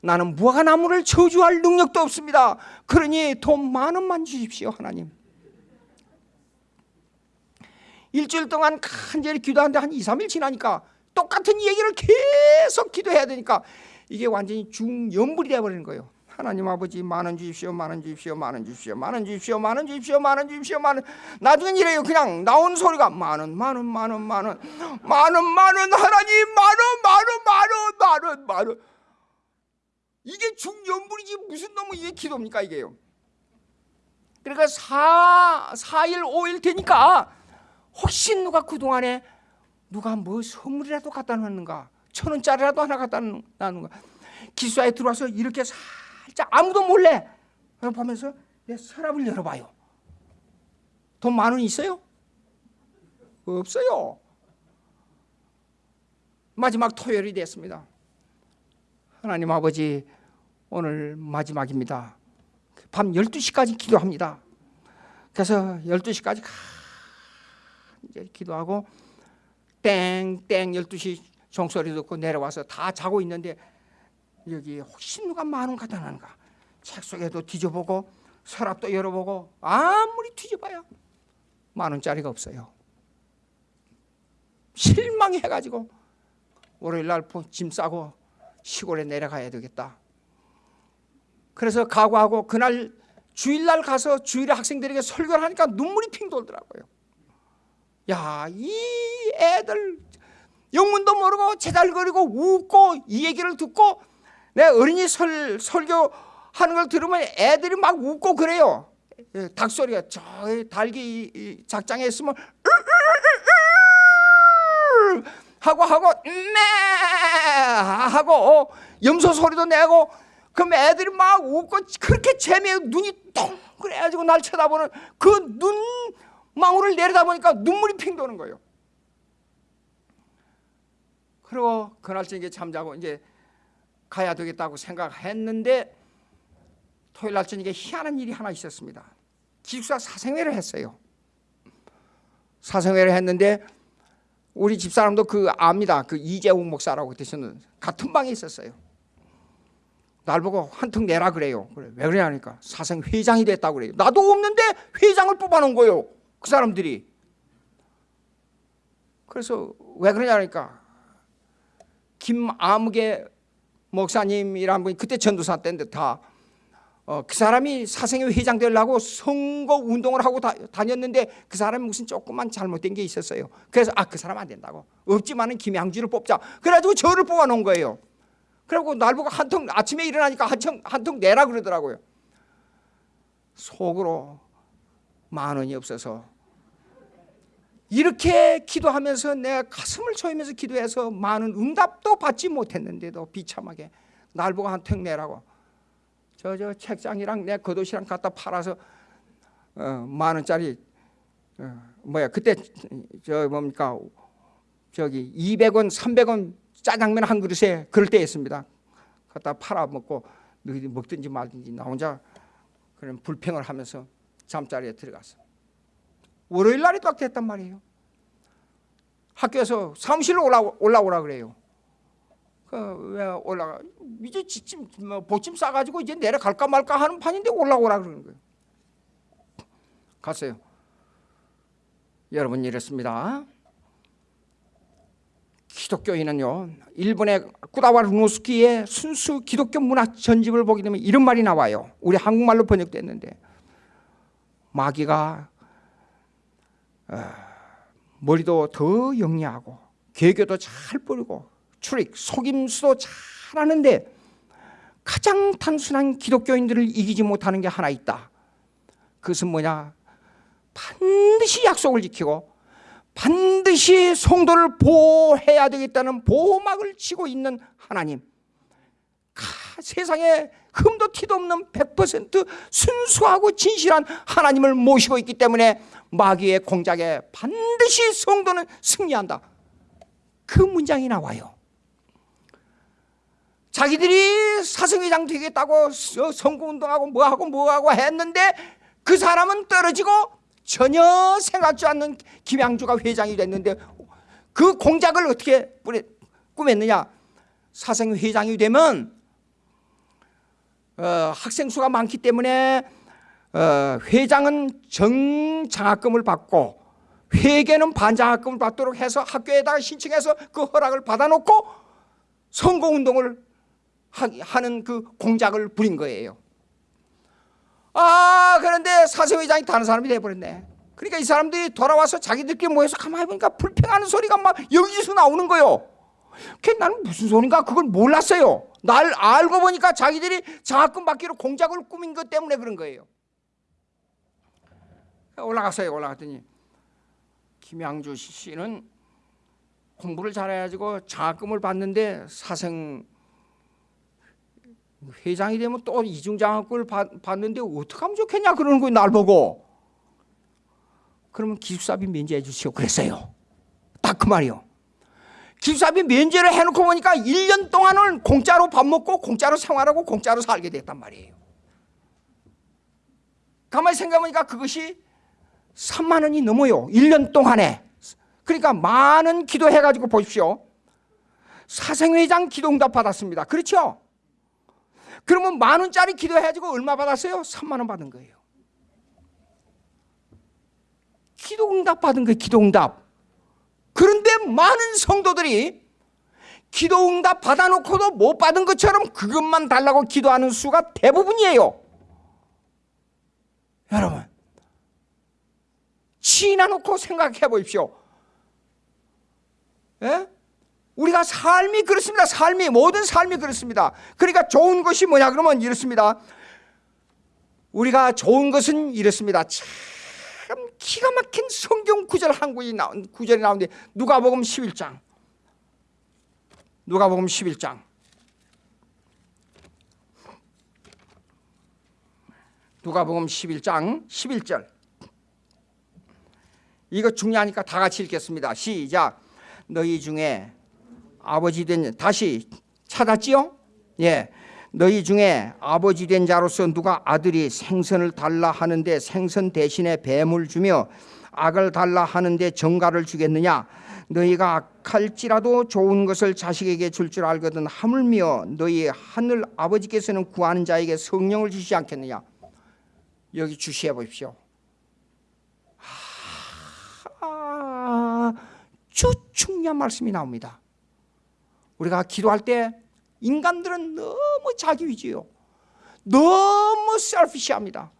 나는 무화과 나무를 저주할 능력도 없습니다. 그러니 돈 만 원만 주십시오, 하나님. 일주일 동안 간절히 기도하는데 한 2, 3일 지나니까 똑같은 얘기를 계속 기도해야 되니까 이게 완전히 중연불이 되어버리는 거예요. 하나님 아버지 만원 주십시오 만원 주십시오 만원 주십시오 만원 주십시오 만원 주십시오 만원 주십시오 만원 나중엔 이래요. 그냥 나온 소리가 만원 만원 만원 만원 만원 만원 하나님 만원 만원 만원 만원 만원 이게 중연불이지 무슨 놈의 이게 기도입니까 이게요? 그러니까 4, 4일 5일 되니까 혹시 누가 그동안에 누가 뭐 선물이라도 갖다 놨는가? 천 원짜리라도 하나 갖다 놨는가 기수사에 들어와서 이렇게 살짝 아무도 몰래 보면서 내 서랍을 열어봐요. 돈 만 원 있어요? 없어요. 마지막 토요일이 됐습니다. 하나님 아버지 오늘 마지막입니다. 밤 12시까지 기도합니다. 그래서 12시까지 이제 기도하고 땡땡 12시 종소리 듣고 내려와서 다 자고 있는데 여기 혹시 누가 만원 갖다 놨는가? 책 속에도 뒤져보고 서랍도 열어보고 아무리 뒤져봐야 만 원짜리가 없어요. 실망해가지고 월요일날 짐 싸고 시골에 내려가야 되겠다. 그래서 각오하고 그날 주일날 가서 주일에 학생들에게 설교를 하니까 눈물이 핑 돌더라고요 야, 이 애들 영문도 모르고 제달거리고 웃고 이 얘기를 듣고 내 어린이 설, 설교 하는 걸 들으면 애들이 막 웃고 그래요. 예, 닭소리가 저 달기 작장에 있으면 하고 하고 네 하고 염소 소리도 내고 그럼 애들이 막 웃고 그렇게 재미에 눈이 동그래가지고 날 쳐다보는 그눈 망울을 내려다 보니까 눈물이 핑 도는 거예요. 그리고 그날 저녁에 잠자고 이제 가야 되겠다고 생각했는데 토요일 날 저녁에 희한한 일이 하나 있었습니다. 기숙사 사생회를 했어요. 사생회를 했는데 우리 집사람도 그 압니다. 그 이재욱 목사라고 되시는 같은 방에 있었어요. 날 보고 한턱 내라 그래요. 그래 왜 그러냐니까 사생 회장이 됐다고 그래요. 나도 없는데 회장을 뽑아놓은 거예요. 그 사람들이 그래서 왜 그러냐니까 김아무개 목사님이란 분이 그때 전도사 때인데 다그 어, 그 사람이 사생회 회장 되려고 선거 운동을 하고 다, 다녔는데 그 사람이 무슨 조금만 잘못된 게 있었어요. 그래서 아 그 사람 안 된다고. 없지만은 김양주를 뽑자. 그래가지고 저를 뽑아놓은 거예요. 그리고 날 보고 한통 아침에 일어나니까 한통 한통 내라 그러더라고요. 속으로 만 원이 없어서 이렇게 기도하면서 내 가슴을 조이면서 기도해서 많은 응답도 받지 못했는데도 비참하게 날 보고 한턱 내라고. 저 저 책장이랑 내 겉옷이랑 갖다 팔아서 어, 만 원짜리 어, 뭐야 그때 저 뭡니까? 저기 200원 300원 짜장면 한 그릇에 그럴 때였습니다. 갖다 팔아 먹고 너희들 먹든지 말든지 나 혼자 그런 불평을 하면서 잠자리에 들어갔어. 월요일 날이 딱 됐단 말이에요. 학교에서 사무실로 올라, 올라오라 그래요. 그왜 올라가? 이제 지침, 뭐 보침 싸가지고 이제 내려갈까 말까 하는 판인데 올라오라 그러는 거예요. 갔어요. 여러분 이랬습니다. 기독교인은요 일본의 쿠다와 루노스키의 순수 기독교 문학 전집을 보게 되면 이런 말이 나와요. 우리 한국말로 번역됐는데 마귀가 어, 머리도 더 영리하고 개교도 잘 뿌리고 출익 속임수도 잘하는데 가장 단순한 기독교인들을 이기지 못하는 게 하나 있다. 그것은 뭐냐? 반드시 약속을 지키고 반드시 성도를 보호해야 되겠다는 보호막을 치고 있는 하나님. 세상에 흠도 티도 없는 100% 순수하고 진실한 하나님을 모시고 있기 때문에 마귀의 공작에 반드시 성도는 승리한다. 그 문장이 나와요. 자기들이 사성회장 되겠다고 선거운동하고 뭐하고 뭐하고 했는데 그 사람은 떨어지고 전혀 생각지 않는 김양주가 회장이 됐는데 그 공작을 어떻게 꾸몄느냐 사생회장이 되면 어, 학생 수가 많기 때문에 어, 회장은 정장학금을 받고 회계는 반장학금을 받도록 해서 학교에다가 신청해서 그 허락을 받아놓고 선거운동을 하는 그 공작을 부린 거예요. 아 그런데 사생회장이 다른 사람이 돼버렸네. 그러니까 이 사람들이 돌아와서 자기들끼리 모여서 가만히 보니까 불평하는 소리가 막 여기서 나오는 거예요. 그 나는 무슨 소린가 그걸 몰랐어요. 날 알고 보니까 자기들이 장학금 받기로 공작을 꾸민 것 때문에 그런 거예요. 올라갔어요. 올라갔더니 김양주 씨는 공부를 잘해가지고 장학금을 받는데 사생 회장이 되면 또 이중장학금을 받, 받는데 어떻게 하면 좋겠냐 그러는 거예요. 날 보고. 그러면 기숙사비 면제해 주시오 그랬어요. 딱 그 말이요. 기숙사비 면제를 해놓고 보니까 1년 동안은 공짜로 밥 먹고 공짜로 생활하고 공짜로 살게 됐단 말이에요. 가만히 생각해보니까 그것이 3만 원이 넘어요. 1년 동안에. 그러니까 많은 기도해가지고 보십시오. 사생회장 기도응답 받았습니다. 그렇죠? 그러면 만 원짜리 기도해가지고 얼마 받았어요? 3만 원 받은 거예요. 기도응답 받은 거예요. 기도응답. 그런데 많은 성도들이 기도응답 받아놓고도 못 받은 것처럼 그것만 달라고 기도하는 수가 대부분이에요. 여러분, 지나놓고 생각해 보십시오. 예? 우리가 삶이 그렇습니다. 삶이 모든 삶이 그렇습니다. 그러니까 좋은 것이 뭐냐 그러면 이렇습니다. 우리가 좋은 것은 이렇습니다. 참 기가 막힌 성경 구절 한 구절이 나온 구절이 나오는데 누가복음 11장. 누가복음 11장. 누가복음 11장 11절. 이거 중요하니까 다 같이 읽겠습니다. 시작. 너희 중에 아버지 된 다시 찾았지요? 예. 너희 중에 아버지 된 자로서 누가 아들이 생선을 달라 하는데 생선 대신에 뱀을 주며 악을 달라 하는데 정가를 주겠느냐? 너희가 악할지라도 좋은 것을 자식에게 줄줄 알거든 하물며 너희 하늘 아버지께서는 구하는 자에게 성령을 주시지 않겠느냐? 여기 주시해 보십시오. 아주 중요한 말씀이 나옵니다. 우리가 기도할 때 인간들은 너무 자기 위주요. 너무 셀피시합니다.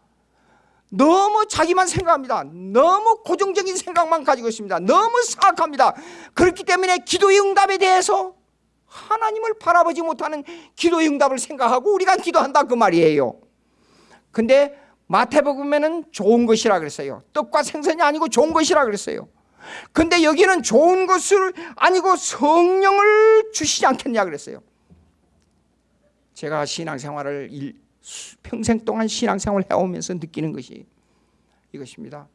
너무 자기만 생각합니다. 너무 고정적인 생각만 가지고 있습니다. 너무 사악합니다. 그렇기 때문에 기도의 응답에 대해서 하나님을 바라보지 못하는 기도의 응답을 생각하고 우리가 기도한다 그 말이에요. 근데 마태복음에는 좋은 것이라 그랬어요. 떡과 생선이 아니고 좋은 것이라 그랬어요. 근데 여기는 좋은 것을 아니고 성령을 주시지 않겠냐 그랬어요. 제가 신앙생활을 일, 평생 동안 신앙생활을 해오면서 느끼는 것이 이것입니다.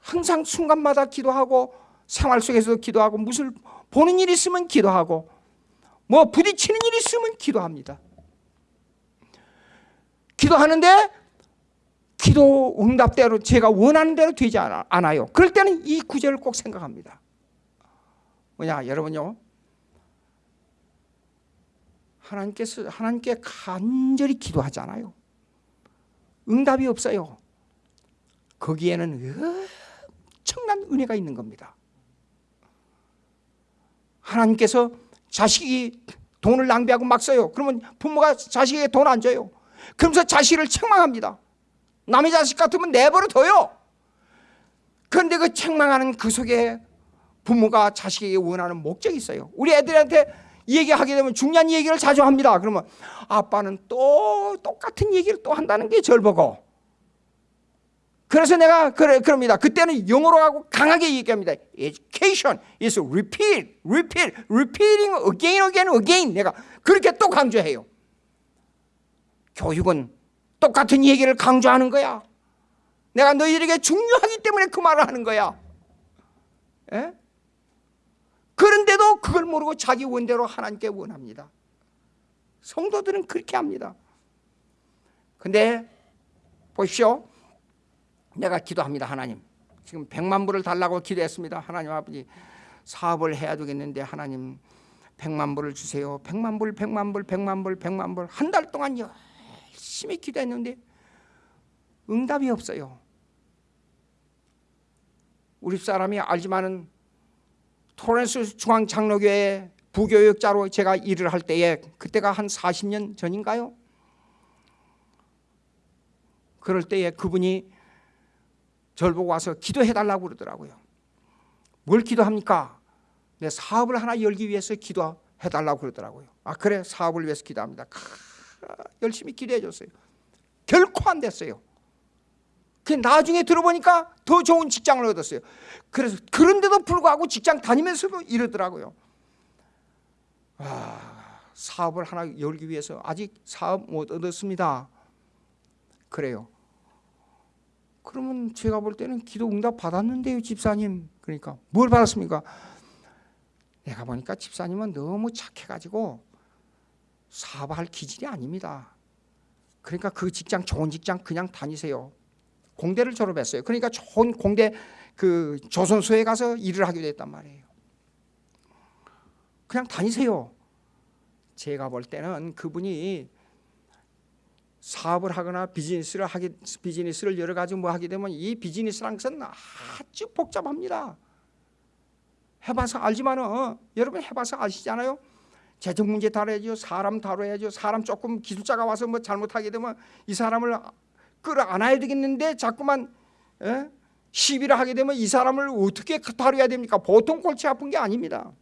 항상 순간마다 기도하고 생활 속에서도 기도하고 무슨 보는 일 있으면 기도하고 뭐 부딪히는 일 있으면 기도합니다. 기도하는데 기도 응답대로 제가 원하는 대로 되지 않아요. 그럴 때는 이 구절을 꼭 생각합니다. 뭐냐, 여러분요. 하나님께서 하나님께 간절히 기도하잖아요. 응답이 없어요. 거기에는 엄청난 은혜가 있는 겁니다. 하나님께서 자식이 돈을 낭비하고 막 써요. 그러면 부모가 자식에게 돈 안 줘요. 그러면서 자식을 책망합니다. 남의 자식 같으면 내버려 둬요. 그런데 그 책망하는 그 속에 부모가 자식에게 원하는 목적이 있어요. 우리 애들한테 얘기하게 되면 중요한 얘기를 자주 합니다. 그러면 아빠는 또 똑같은 얘기를 또 한다는 게 절보고. 그래서 내가 그래 그럽니다. 그때는 영어로 하고 강하게 얘기합니다. Education is repeat, repeat, repeating again, again, again. 내가 그렇게 또 강조해요. 교육은 똑같은 얘기를 강조하는 거야. 내가 너희들에게 중요하기 때문에 그 말을 하는 거야. 에? 그런데도 그걸 모르고 자기 원대로 하나님께 원합니다. 성도들은 그렇게 합니다. 근데 보십시오. 내가 기도합니다. 하나님. 지금 백만 불을 달라고 기도했습니다. 하나님 아버지 사업을 해야 되겠는데 하나님 백만 불을 주세요. 백만 불, 백만 불, 백만 불, 백만 불. 한 달 동안 열심히 기도했는데 응답이 없어요. 우리 사람이 알지만은 토렌스 중앙장로교회 부교역자로 제가 일을 할 때에 그때가 한 40년 전인가요? 그럴 때에 그분이 절 보고 와서 기도해 달라고 그러더라고요. 뭘 기도합니까? 내 사업을 하나 열기 위해서 기도해 달라고 그러더라고요. 아 그래 사업을 위해서 기도합니다. 크, 열심히 기도해 줬어요. 결코 안 됐어요. 그 나중에 들어보니까 더 좋은 직장을 얻었어요. 그래서 그런데도 불구하고 직장 다니면서도 이러더라고요. 아, 사업을 하나 열기 위해서 아직 사업 못 얻었습니다. 그래요. 그러면 제가 볼 때는 기도 응답 받았는데요, 집사님. 그러니까 뭘 받았습니까? 내가 보니까 집사님은 너무 착해가지고 사업할 기질이 아닙니다. 그러니까 그 직장 좋은 직장 그냥 다니세요. 공대를 졸업했어요. 그러니까 좋은 공대 그 조선소에 가서 일을 하게 됐단 말이에요. 그냥 다니세요. 제가 볼 때는 그분이 사업을 하거나 비즈니스를 하게 비즈니스를 여러 가지 뭐 하게 되면 이 비즈니스란 것은 아주 복잡합니다. 해봐서 알지만은 어, 여러분 해봐서 아시잖아요. 재정 문제 다뤄야죠. 사람 다뤄야죠. 사람 조금 기술자가 와서 뭐 잘못하게 되면 이 사람을 끌어안아야 되겠는데 자꾸만 에? 시비를 하게 되면 이 사람을 어떻게 다뤄야 됩니까? 보통 골치 아픈 게 아닙니다.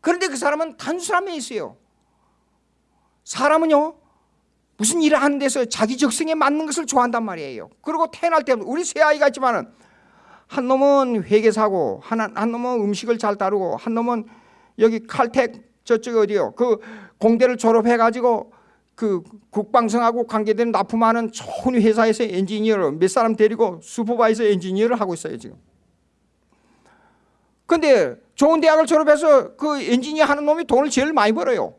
그런데 그 사람은 단순함에 있어요. 사람은요 무슨 일을 하는 데서 자기 적성에 맞는 것을 좋아한단 말이에요. 그리고 태어날 때 우리 세 아이가 있지만 은 한 놈은 회계사고 한, 한 놈은 음식을 잘 다루고 한 놈은 여기 칼텍 저쪽 어디요 그 공대를 졸업해 가지고 그 국방성하고 관계되는 납품하는 좋은 회사에서 엔지니어를 몇 사람 데리고 슈퍼바이저 엔지니어를 하고 있어요 지금. 근데 좋은 대학을 졸업해서 그 엔지니어 하는 놈이 돈을 제일 많이 벌어요.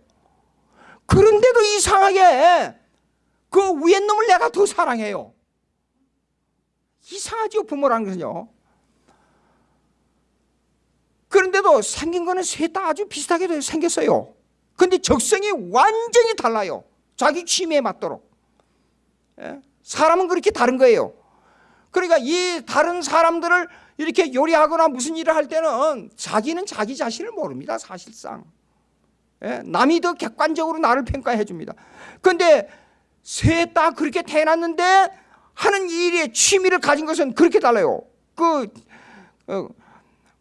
그런데도 이상하게 그 위에 놈을 내가 더 사랑해요. 이상하죠 부모라는 것은요. 그런데도 생긴 거는 셋 다 아주 비슷하게 생겼어요. 근데 적성이 완전히 달라요. 자기 취미에 맞도록. 예? 사람은 그렇게 다른 거예요. 그러니까 이 다른 사람들을 이렇게 요리하거나 무슨 일을 할 때는 자기는 자기 자신을 모릅니다. 사실상. 예? 남이 더 객관적으로 나를 평가해 줍니다. 그런데 셋 다 그렇게 태어났는데 하는 일에 취미를 가진 것은 그렇게 달라요. 그 어,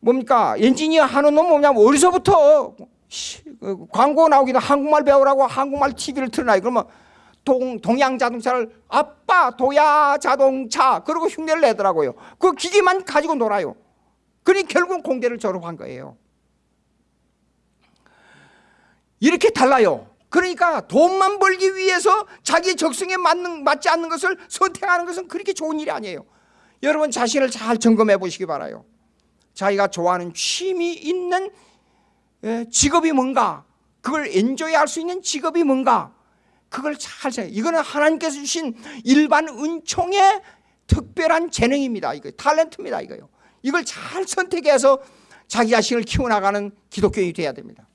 뭡니까 엔지니어 하는 놈 뭐냐면 어디서부터 그 광고 나오기도 한국말 배우라고 한국말 TV를 틀어놔요. 그러면 동, 동양 자동차를 아빠 도야 자동차 그러고 흉내를 내더라고요. 그 기계만 가지고 놀아요. 그러니 결국 공대를 졸업한 거예요. 이렇게 달라요. 그러니까 돈만 벌기 위해서 자기 적성에 맞는, 맞지 않는 것을 선택하는 것은 그렇게 좋은 일이 아니에요. 여러분 자신을 잘 점검해 보시기 바라요. 자기가 좋아하는 취미 있는 예, 직업이 뭔가 그걸 엔조이 할 수 있는 직업이 뭔가 그걸 잘 생각 이거는 하나님께서 주신 일반 은총의 특별한 재능입니다 이거. 탤런트입니다 이거요. 이걸 잘 선택해서 자기 자신을 키워나가는 기독교인이 돼야 됩니다.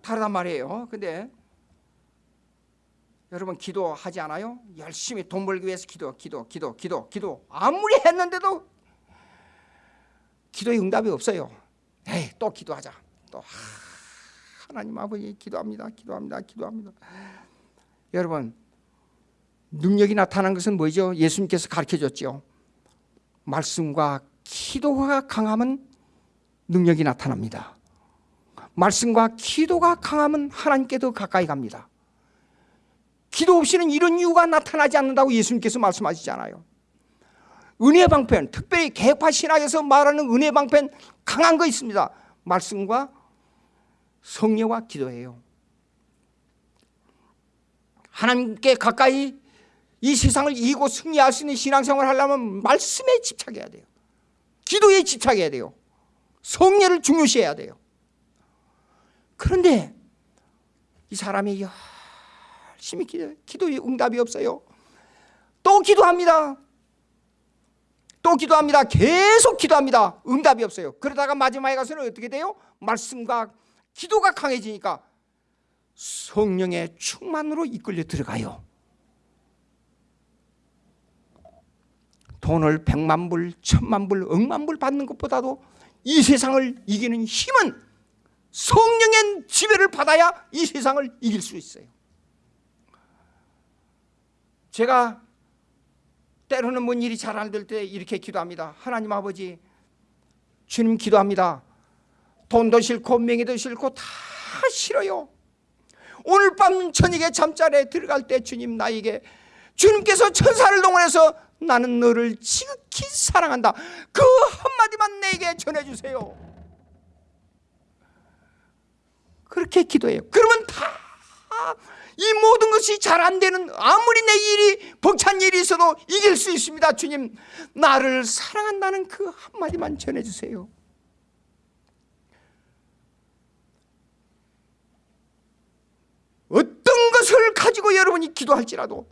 다르단 말이에요. 근데 여러분 기도하지 않아요? 열심히 돈 벌기 위해서 기도 기도 기도 기도 기도 아무리 했는데도 기도의 응답이 없어요. 에이, 또 기도하자. 또 하, 하나님 아버지 기도합니다. 기도합니다. 기도합니다. 여러분 능력이 나타난 것은 뭐죠? 예수님께서 가르쳐 줬죠. 말씀과 기도가 강하면 능력이 나타납니다. 말씀과 기도가 강하면 하나님께 더 가까이 갑니다. 기도 없이는 이런 이유가 나타나지 않는다고 예수님께서 말씀하시잖아요. 은혜 방편, 특별히 개파 신학에서 말하는 은혜 방편 강한 거 있습니다. 말씀과 성령과 기도예요. 하나님께 가까이 이 세상을 이기고 승리할 수 있는 신앙생활을 하려면 말씀에 집착해야 돼요. 기도에 집착해야 돼요. 성례를 중요시해야 돼요. 그런데 이 사람이 열심히 기도, 기도에 응답이 없어요. 또 기도합니다. 또 기도합니다. 계속 기도합니다. 응답이 없어요. 그러다가 마지막에 가서는 어떻게 돼요? 말씀과 기도가 강해지니까 성령의 충만으로 이끌려 들어가요. 돈을 백만 불, 천만 불, 억만 불 받는 것보다도 이 세상을 이기는 힘은 성령의 지배를 받아야 이 세상을 이길 수 있어요. 제가 때로는 뭔 일이 잘 안 될 때 이렇게 기도합니다. 하나님 아버지, 주님 기도합니다. 돈도 싫고 명예도 싫고 다 싫어요. 오늘 밤 저녁에 잠자리에 들어갈 때 주님 나에게 주님께서 천사를 동원해서 나는 너를 지극히 사랑한다. 그 한마디만 내게 전해주세요. 그렇게 기도해요. 그러면 다 이 모든 것이 잘 안 되는 아무리 내 일이 벅찬 일이 있어도 이길 수 있습니다. 주님, 나를 사랑한다는 그 한마디만 전해주세요. 어떤 것을 가지고 여러분이 기도할지라도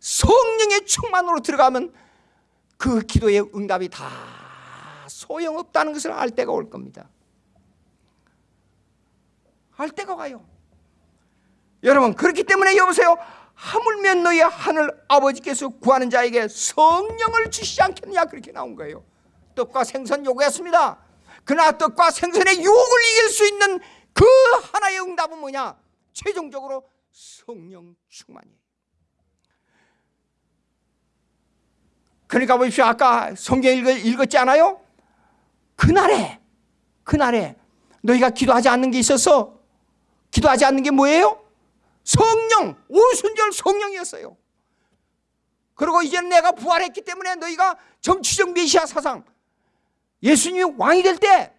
성령의 충만으로 들어가면 그 기도의 응답이 다 소용없다는 것을 알 때가 올 겁니다. 알 때가 와요. 여러분 그렇기 때문에 여보세요. 하물며 너희 하늘 아버지께서 구하는 자에게 성령을 주시지 않겠느냐 그렇게 나온 거예요. 떡과 생선 요구했습니다. 그러나 떡과 생선의 유혹을 이길 수 있는 그 하나의 응답은 뭐냐? 최종적으로 성령 충만이에요. 그러니까 보십시오. 아까 성경 읽었지 않아요? 그날에, 그날에 너희가 기도하지 않는 게 있었어. 기도하지 않는 게 뭐예요? 성령, 오순절 성령이었어요. 그리고 이제는 내가 부활했기 때문에 너희가 정치적 메시아 사상, 예수님이 왕이 될 때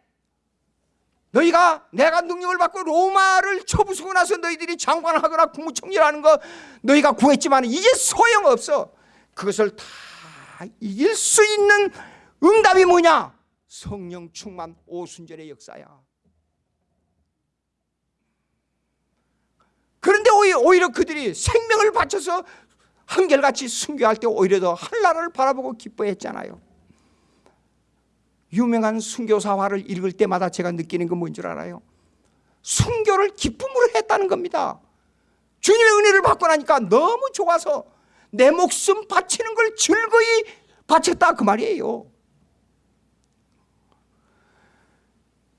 너희가 내가 능력을 받고 로마를 쳐부수고 나서 너희들이 장관하거나 국무총리를 하는 거 너희가 구했지만 이제 소용없어. 그것을 다 이길 수 있는 응답이 뭐냐? 성령 충만 오순절의 역사야. 그런데 오히려 그들이 생명을 바쳐서 한결같이 순교할 때 오히려 더 한나라를 바라보고 기뻐했잖아요. 유명한 순교사화를 읽을 때마다 제가 느끼는 건 뭔 줄 알아요? 순교를 기쁨으로 했다는 겁니다. 주님의 은혜를 받고 나니까 너무 좋아서 내 목숨 바치는 걸 즐거이 바쳤다 그 말이에요.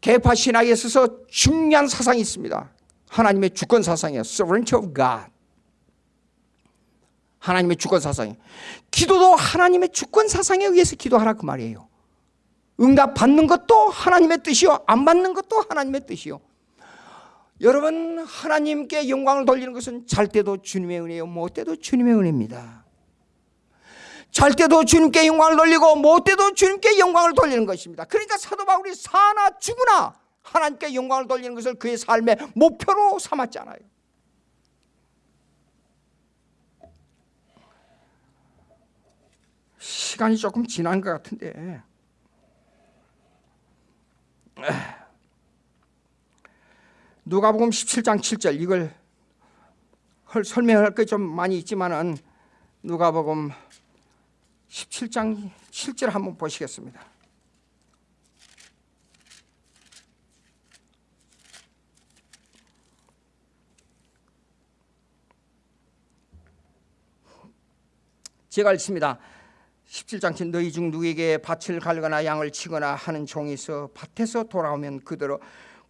개파 신학에 있어서 중요한 사상이 있습니다. 하나님의 주권 사상이에요. Sovereignty of God. 하나님의 주권 사상이. 기도도 하나님의 주권 사상에 의해서 기도하라 그 말이에요. 응답 받는 것도 하나님의 뜻이요. 안 받는 것도 하나님의 뜻이요. 여러분 하나님께 영광을 돌리는 것은 잘 때도 주님의 은혜요. 못 때도 주님의 은혜입니다. 잘 때도 주님께 영광을 돌리고 못 때도 주님께 영광을 돌리는 것입니다. 그러니까 사도 바울이 사나 죽으나 하나님께 영광을 돌리는 것을 그의 삶의 목표로 삼았잖아요. 시간이 조금 지난 것 같은데 누가복음 17장 7절 이걸 설명할 게 좀 많이 있지만은 누가복음 17장 7절 한번 보시겠습니다. 제가 읽습니다. 17장 7 너희 중 누구에게 밭을 갈거나 양을 치거나 하는 종이 있어 밭에서 돌아오면 그대로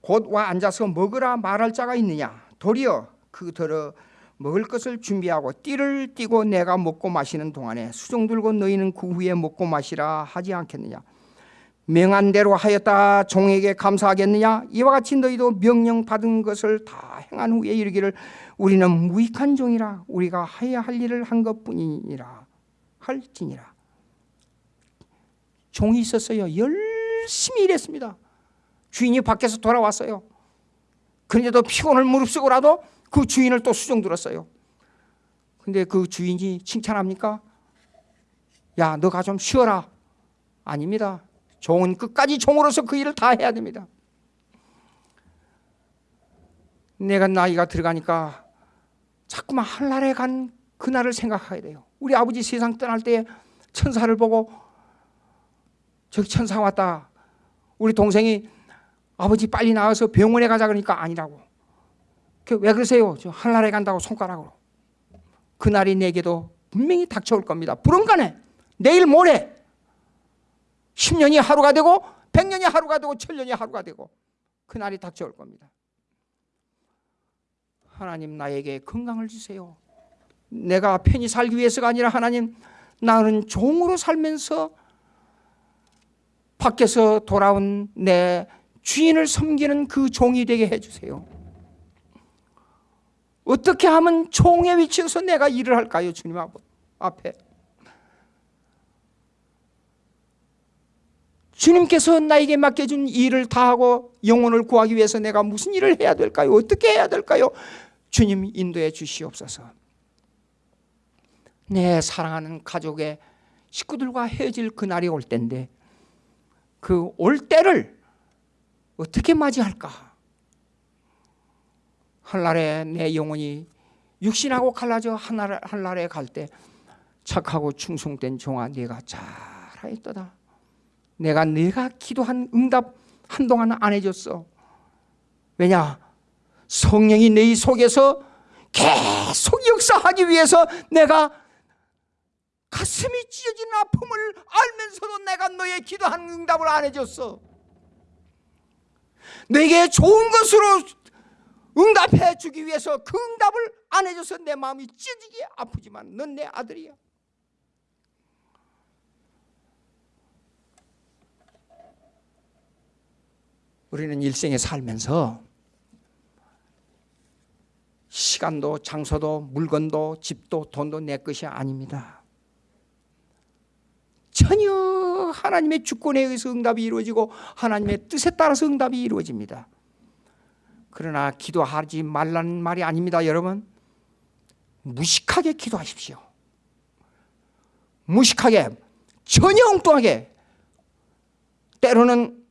곧 와 앉아서 먹으라 말할 자가 있느냐? 도리어 그대로 먹을 것을 준비하고 띠를 띠고 내가 먹고 마시는 동안에 수종 들고 너희는 그 후에 먹고 마시라 하지 않겠느냐? 명한 대로 하였다 종에게 감사하겠느냐? 이와 같이 너희도 명령 받은 것을 다 행한 후에 이르기를 우리는 무익한 종이라 우리가 해야 할 일을 한 것뿐이니라 할지니라. 종이 있었어요. 열심히 일했습니다. 주인이 밖에서 돌아왔어요. 그런데도 피곤을 무릅쓰고라도 그 주인을 또 수종 들었어요. 근데 그 주인이 칭찬합니까? 야 너가 좀 쉬어라. 아닙니다. 종은 끝까지 종으로서 그 일을 다 해야 됩니다. 내가 나이가 들어가니까 자꾸만 한날에 간 그날을 생각하게 돼요 우리 아버지 세상 떠날 때 천사를 보고 저기 천사 왔다 우리 동생이 아버지 빨리 나와서 병원에 가자 그러니까 아니라고 왜 그러세요? 저 한날에 간다고 손가락으로 그날이 내게도 분명히 닥쳐올 겁니다 불언간에 내일 모레 10년이 하루가 되고 100년이 하루가 되고 1000년이 하루가 되고 그날이 닥쳐올 겁니다. 하나님 나에게 건강을 주세요. 내가 편히 살기 위해서가 아니라 하나님 나는 종으로 살면서 밖에서 돌아온 내 주인을 섬기는 그 종이 되게 해주세요. 어떻게 하면 종의 위치에서 내가 일을 할까요, 주님 앞에? 주님께서 나에게 맡겨준 일을 다하고 영혼을 구하기 위해서 내가 무슨 일을 해야 될까요? 어떻게 해야 될까요? 주님 인도해 주시옵소서. 내 사랑하는 가족의 식구들과 헤어질 그날이 올 때인데 그 올 때를 어떻게 맞이할까? 한날에 내 영혼이 육신하고 갈라져 한날, 한날에 갈 때 착하고 충성된 종아 네가 잘하였다 내가 네가 기도한 응답 한동안 안 해줬어 왜냐? 성령이 네 속에서 계속 역사하기 위해서 내가 가슴이 찢어지는 아픔을 알면서도 내가 너의 기도한 응답을 안 해줬어. 내게 좋은 것으로 응답해 주기 위해서 그 응답을 안 해줘서 내 마음이 찢어지게 아프지만 넌 내 아들이야. 우리는 일생에 살면서 시간도 장소도 물건도 집도 돈도 내 것이 아닙니다 전혀 하나님의 주권에 의해서 응답이 이루어지고 하나님의 뜻에 따라서 응답이 이루어집니다. 그러나 기도하지 말라는 말이 아닙니다 여러분. 무식하게 기도하십시오. 무식하게 전혀 엉뚱하게. 때로는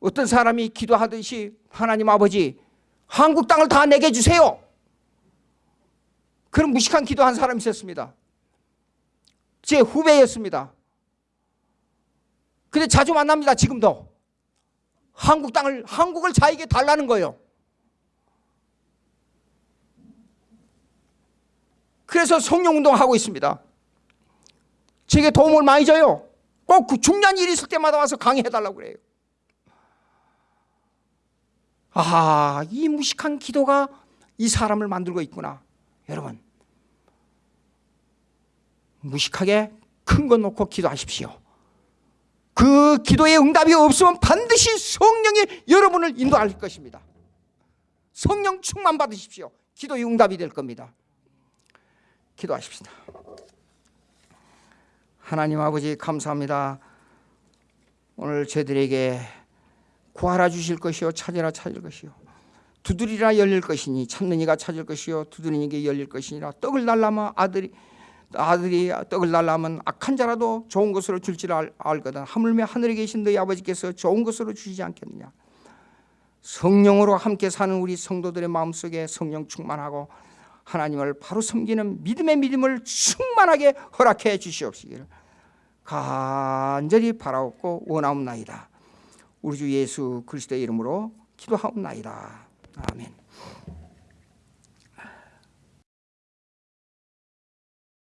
어떤 사람이 기도하듯이 하나님 아버지 한국 땅을 다 내게 주세요. 그런 무식한 기도한 사람이 있었습니다 제 후배였습니다. 근데 자주 만납니다 지금도. 한국 땅을 한국을 자에게 달라는 거예요. 그래서 성령운동 하고 있습니다. 제게 도움을 많이 줘요. 꼭 그 중요한 일이 있을 때마다 와서 강의해달라고 그래요. 아, 이 무식한 기도가 이 사람을 만들고 있구나. 여러분, 무식하게 큰 거 놓고 기도하십시오. 그 기도의 응답이 없으면 반드시 성령이 여러분을 인도할 것입니다. 성령 충만 받으십시오. 기도의 응답이 될 겁니다. 기도하십시다. 하나님 아버지 감사합니다. 오늘 저들에게 구하라 주실 것이요 찾으라 찾을 것이요 두드리라 열릴 것이니 찾는 이가 찾을 것이요 두드리는 게 열릴 것이니라 떡을 달라면 아들이 아들이 떡을 달라면 악한 자라도 좋은 것으로 줄지를 알, 알거든 하물며 하늘에 계신 너희 아버지께서 좋은 것으로 주시지 않겠느냐 성령으로 함께 사는 우리 성도들의 마음속에 성령 충만하고 하나님을 바로 섬기는 믿음의 믿음을 충만하게 허락해 주시옵시기를 간절히 바라옵고 원하옵나이다 우리 주 예수 그리스도의 이름으로 기도하옵나이다. 아멘.